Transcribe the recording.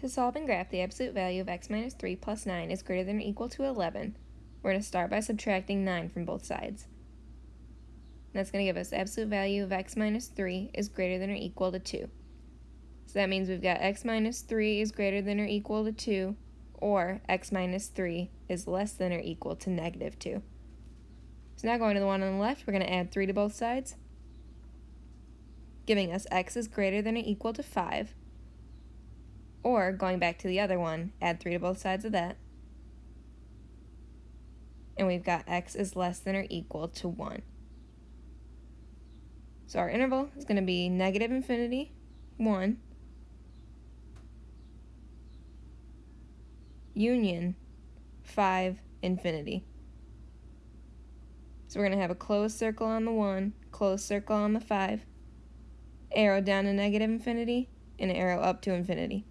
To solve and graph the absolute value of x minus 3 plus 9 is greater than or equal to 11, we're going to start by subtracting 9 from both sides. That's going to give us absolute value of x minus 3 is greater than or equal to 2. So that means we've got x minus 3 is greater than or equal to 2, or x minus 3 is less than or equal to negative 2. So now going to the one on the left, we're going to add 3 to both sides, giving us x is greater than or equal to 5, or, going back to the other one, add 3 to both sides of that. And we've got x is less than or equal to 1. So our interval is going to be negative infinity, 1, union, 5, infinity. So we're going to have a closed circle on the 1, closed circle on the 5, arrow down to negative infinity, and arrow up to infinity.